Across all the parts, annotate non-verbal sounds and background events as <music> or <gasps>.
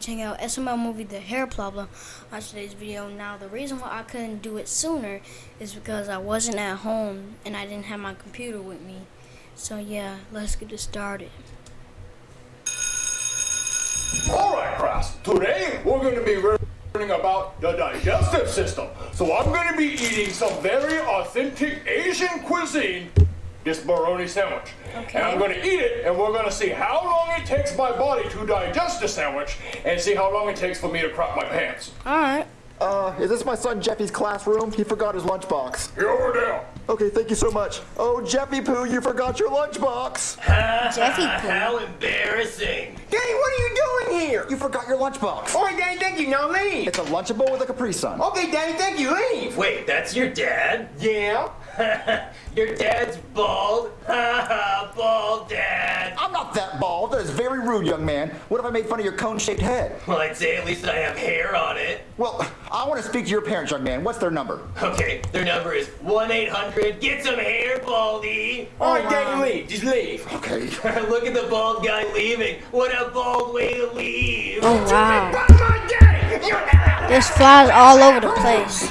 check out SML movie The Hair Problem on today's video. Now the reason why I couldn't do it sooner is because I wasn't at home and I didn't have my computer with me. So yeah, let's get it started. Alright class, today we're going to be learning about the digestive system. So I'm going to be eating some very authentic Asian cuisine this bologna sandwich. Okay. And I'm going to eat it, and we're going to see how long it takes my body to digest the sandwich, and see how long it takes for me to crop my pants. Alright. Uh, is this my son Jeffy's classroom? He forgot his lunchbox. Here over there. Okay, thank you so much. Oh, Jeffy Poo, you forgot your lunchbox. Jeffy Poo. How embarrassing. Danny, what are you doing here? You forgot your lunchbox. All right, Daddy, thank you. Now leave. It's a Lunchable with a Capri Sun. Okay, Daddy, thank you. Leave. Wait, that's your dad? Yeah. <laughs> your dad's bald? <laughs> Bald dad. I'm not that bald. That is very rude, young man. What if I made fun of your cone-shaped head? Well, I'd say at least I have hair on it. Well, I want to speak to your parents, young man. What's their number? Okay, their number is 1-800, get some hair, baldy. All right, Danny, leave. Just leave. Okay. <laughs> Look at the bald guy leaving. What a bald way to leave. Oh wow. Run my daddy. There's flies all over the place.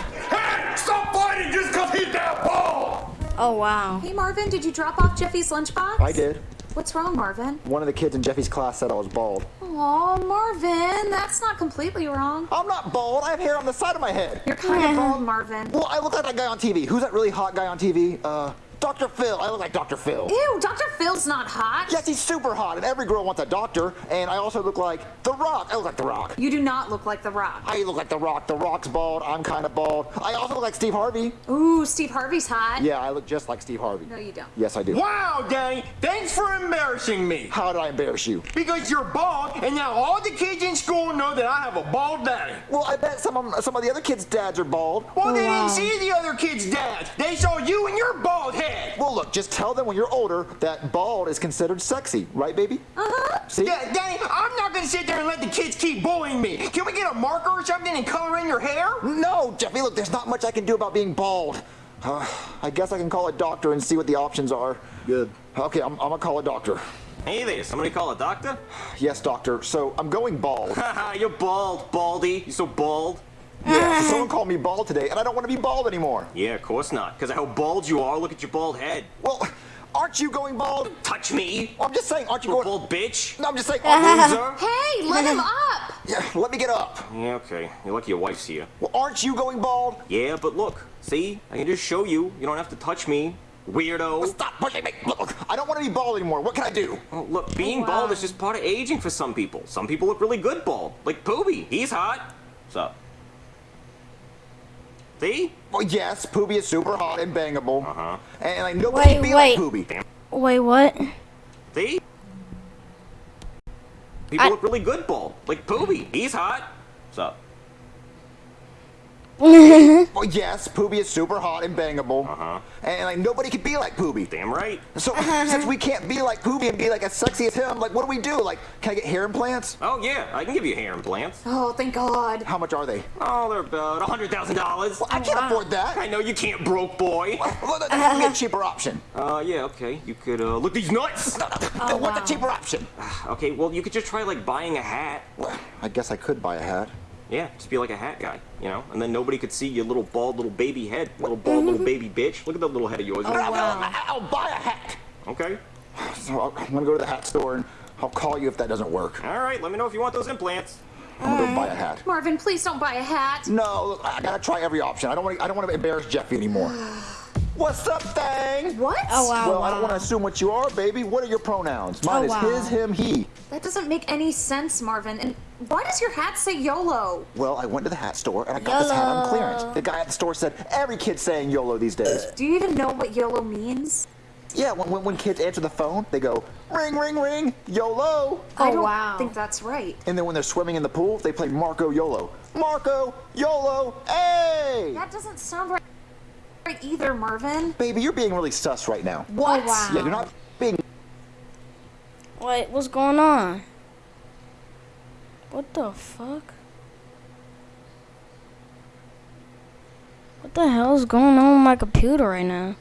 Oh wow. Hey Marvin, did you drop off Jeffy's lunchbox? I did. What's wrong, Marvin? One of the kids in Jeffy's class said I was bald. Oh, Marvin, that's not completely wrong. I'm not bald. I have hair on the side of my head. You're kind of bald, Marvin. Well, I look like that guy on TV. Who's that really hot guy on TV? Uh, Dr. Phil. I look like Dr. Phil. Ew, Dr. Phil's not hot. Yes, he's super hot, and every girl wants a doctor. And I also look like The Rock. I look like The Rock. You do not look like The Rock. I look like The Rock. The Rock's bald. I'm kind of bald. I also look like Steve Harvey. Ooh, Steve Harvey's hot. Yeah, I look just like Steve Harvey. No, you don't. Yes, I do. Wow, Danny, thanks for embarrassing me. How did I embarrass you? Because you're bald, and now all the kids in school know that I have a bald daddy. Well, I bet some of some of the other kids' dads are bald. Well, they oh, wow. didn't see the other kids' dads. They saw you and your bald head. Well, look, just tell them when you're older that bald is considered sexy, right, baby? Uh-huh. See? Yeah, Danny, I'm not gonna sit there and let the kids keep bullying me. Can we get a marker or something and color in your hair? No, Jeffy, look, there's not much I can do about being bald. Uh, I guess I can call a doctor and see what the options are. Good. Okay, I'm, I'm gonna call a doctor. Hey there, somebody call a doctor? Yes, doctor. So I'm going bald. Haha, <laughs> you're bald, baldy. You're so bald. Yeah, <laughs> someone called me bald today, and I don't want to be bald anymore. Yeah, of course not. Because of how bald you are, look at your bald head. Well, aren't you going bald? Touch me, I'm just saying, aren't you you going? bald bitch. No, I'm just saying. aren't you- Loser. <laughs> Hey, let him up. <laughs> yeah, let me get up. Yeah, okay. You're lucky your wife's here. Well, aren't you going bald? Yeah, but look, see? I can just show you. You don't have to touch me, weirdo. Stop pushing me. Look, look, I don't want to be bald anymore. What can I do? Oh, look, being oh, wow. bald is just part of aging for some people. Some people look really good bald. Like Pooby, he's hot. What's up? See? Well, yes, Poobie is super hot and bangable. Uh-huh. And like nobody Wait, can be wait. like Poobie. Wait, what? See? People I- look really good bald. Like Pooby, he's hot. What's up? <laughs> Well, yes, Poobie is super hot and bangable. Uh-huh. And like nobody can be like Poobie. Damn right. So <laughs> since we can't be like Poobie and be like as sexy as him, like what do we do? Like, can I get hair implants? Oh, yeah, I can give you hair implants. Oh, thank God. How much are they? Oh, they're about $100,000. Well, I can't afford that. I know you can't, broke boy. Well, then give me a <laughs> cheaper option. Uh, yeah, okay. You could, uh, look these nuts. Then what's wow. a cheaper option? <sighs> Okay, well, you could just try, like, buying a hat. Well, I guess I could buy a hat. Yeah, just be like a hat guy, you know? And then nobody could see your little bald little baby head. Little bald little mm-hmm. baby bitch. Look at that little head of yours. Oh, wow. I'll, I'll buy a hat. Okay. <sighs> So I'll- I'm gonna go to the hat store and I'll call you if that doesn't work. All right, let me know if you want those implants. I'm gonna go buy a hat. Marvin, please don't buy a hat. No, look, I gotta try every option. I don't want to. I don't want to embarrass Jeffy anymore. <sighs> <sighs> What's up, thing? What? Oh wow. Well, I don't want to assume what you are, baby. What are your pronouns? Oh, Mine Oh, is wow. his, him, he. That doesn't make any sense, Marvin. And why does your hat say YOLO? Well, I went to the hat store and I got this hat on clearance. The guy at the store said every kid's saying YOLO these days. Do you even know what YOLO means? Yeah, when, when, when kids answer the phone, they go ring, ring, ring, YOLO. I Oh, don't wow. think that's right. And then when they're swimming in the pool, they play Marco YOLO. Marco YOLO, hey! That doesn't sound right right either, Mervin. Baby, you're being really sus right now. Oh, what? Oh, wow. Yeah, you're not being. Wait, what's going on? What the fuck? What the hell is going on with my computer right now?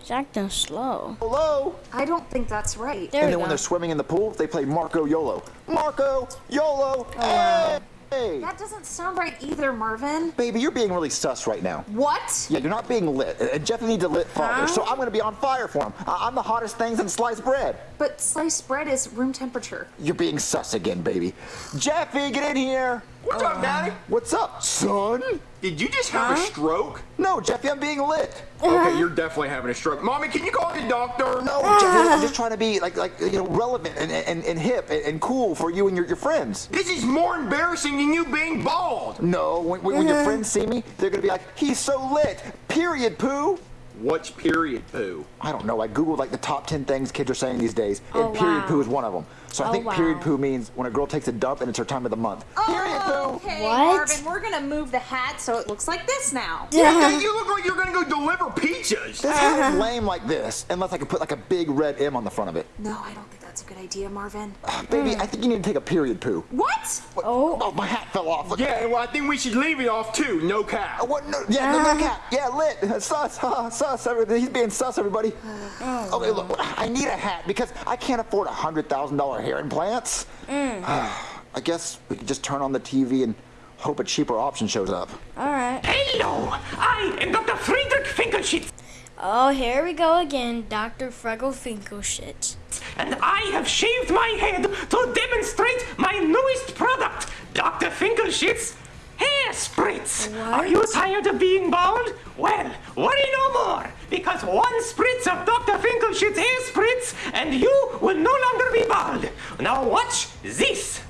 It's acting slow. Hello? I don't think that's right. There and we then go. when they're swimming in the pool, they play Marco YOLO. Marco YOLO! Oh, wow. Hey! That doesn't sound right either, Marvin. Baby, you're being really sus right now. What? Yeah, you're not being lit. And Jeff needs a lit father, so I'm gonna be on fire for him. I'm the hottest thing since sliced bread. But sliced bread is room temperature. You're being sus again, baby. Jeffy, get in here. What's up, oh, Daddy? What's up, son? Did you just have a stroke? No, Jeffy, I'm being lit. Okay, uh-huh. you're definitely having a stroke. Mommy, can you call the doctor? No, uh-huh. Jeffy, I'm just trying to be like, like you know, relevant and, and, and hip and, and cool for you and your, your friends. This is more embarrassing than you being bald. No, when, when, when your uh-huh. friends see me, they're gonna be like, he's so lit. Period, poo. What's period poo? I don't know. I googled like the top 10 things kids are saying these days, and Oh, period wow. poo is one of them. So I Oh, think period poo means when a girl takes a dump and it's her time of the month. Oh, period poo. Oh, Okay, What? Marvin, we're gonna move the hat so it looks like this now. <laughs> Yeah, <laughs> you look like you're gonna go deliver pizzas. This hat is lame like this, unless I could put like a big red M on the front of it. No, I don't think that's a good idea, Marvin. Uh, baby, I think you need to take a period poo. What? What? Oh. oh, my hat fell off. Look. Yeah, well, I think we should leave it off too. No cap. Uh, What? No, yeah, no, no ah. cap. Yeah, lit. Sus. Ha, sus. Uh, Everything. He's being sus, everybody. Uh, oh, okay, look. I need a hat because I can't afford a hundred thousand dollar hair implants. Mm. I guess we could just turn on the TV and hope a cheaper option shows up. All right. Hello, I am Dr. Friedrich Finkelschitz, Oh, here we go again, Dr. Finkelshit. and I have shaved my head to demonstrate my newest product, Dr. Finkelschitz Hair Spritz. Are you tired of being bald? Well, worry no more, because one spritz of Dr. Finkelschitz Hair Spritz, and you will no longer be bald. Now watch this.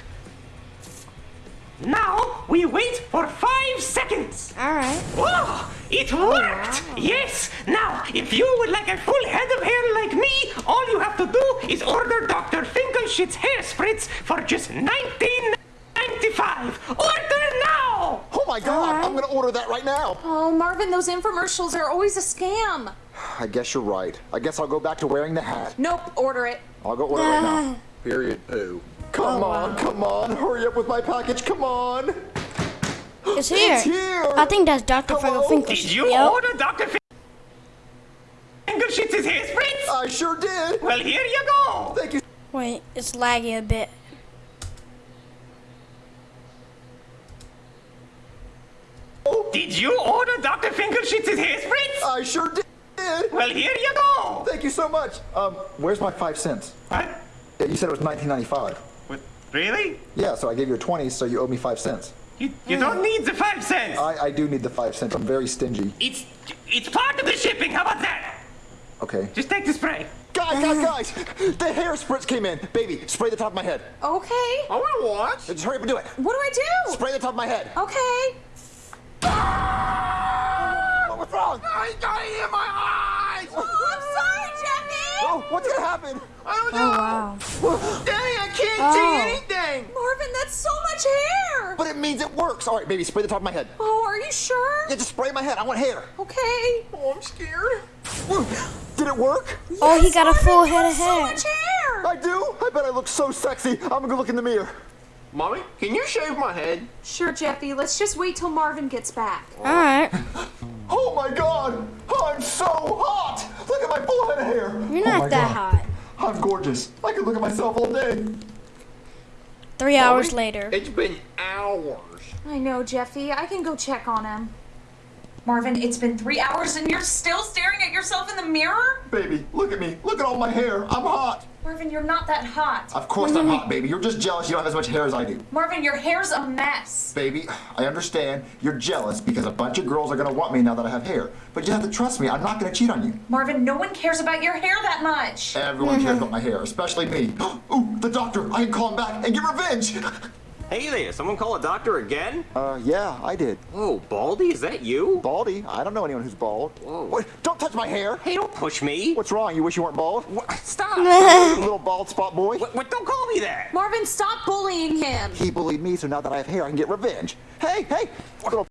Now we wait for five seconds. All right. Whoa! It worked! Oh, yes! Now, if you would like a full head of hair like me, all you have to do is order Dr. Finkelschitz hair spritz for just $19.95. Order now! Oh my God! I'm gonna order that right now. Oh, Marvin, those infomercials are always a scam. I guess you're right. I guess I'll go back to wearing the hat. Nope, order it. I'll go order it right now. Ah. Period poo. Come on, come on, hurry up with my package, come on. It's here. It's here. I think that's Dr. Frego Hello? Finkelshit. Did you Yep. order Dr. Fin- Finkelschitz's hair spritz? I sure did. Well, here you go! Thank you. Wait, it's laggy a bit. Oh. Did you order Dr. Finkelschitz's hair spritz? I sure did. Well, here you go! Thank you so much. Um, where's my five cents? What? Yeah, you said it was 1995. What? Really? Yeah, so I gave you a 20, so you owe me five cents. You, you don't need the five cents! I, I do need the five cents. I'm very stingy. It's it's part of the shipping. How about that? Okay. Just take the spray. Guys, guys, guys! The hair spritz came in. Baby, spray the top of my head. Okay. Oh, I wanna watch. Just hurry up and do it. What do I do? Spray the top of my head. Okay. Ah! Oh, what's wrong? I got it in my eyes. Oh, I'm sorry, Jeffy. Oh, what's gonna happen? I don't Oh, know. Oh, wow. <gasps> Daddy, I can't Oh. see anything. Marvin, that's so much hair. But it means it works. All right, baby, spray the top of my head. Oh, are you sure? Yeah, just spray my head. I want hair. Okay. Oh, I'm scared. Woo. Did it work? Yes, Oh, he Yes, got a full head have of so hair. much hair. I do? I bet I look so sexy. I'm gonna go look in the mirror. Mommy, can you shave my head? Sure, Jeffy. Let's just wait till Marvin gets back. All right. <gasps> Oh my god! Oh, I'm so hot! Look at my full head of hair! You're Oh not my that God. hot. I'm gorgeous. I could look at myself all day. Three hours later. It's been hours. I know, Jeffy. I can go check on him. Marvin, it's been three hours and you're still staring at yourself in the mirror? Baby, look at me. Look at all my hair. I'm hot. Marvin, you're not that hot. Of course I'm hot, baby. You're just jealous you don't have as much hair as I do. Marvin, your hair's a mess. Baby, I understand you're jealous because a bunch of girls are gonna want me now that I have hair. But you have to trust me. I'm not gonna cheat on you. Marvin, no one cares about your hair that much. Everyone cares mm-hmm. about my hair, especially me. <gasps> Ooh, the doctor. I can call him back and get revenge. <laughs> Hey there, someone call a doctor again? Uh, yeah, I did. Oh, Baldy, is that you? Baldy? I don't know anyone who's bald. Whoa. Wait, don't touch my hair. Hey, don't push me. What's wrong? You wish you weren't bald? What? Stop. <laughs> Little bald spot boy? what, what? Don't call me that. Marvin, stop bullying him. He bullied me, so now that I have hair, I can get revenge. Hey, hey, little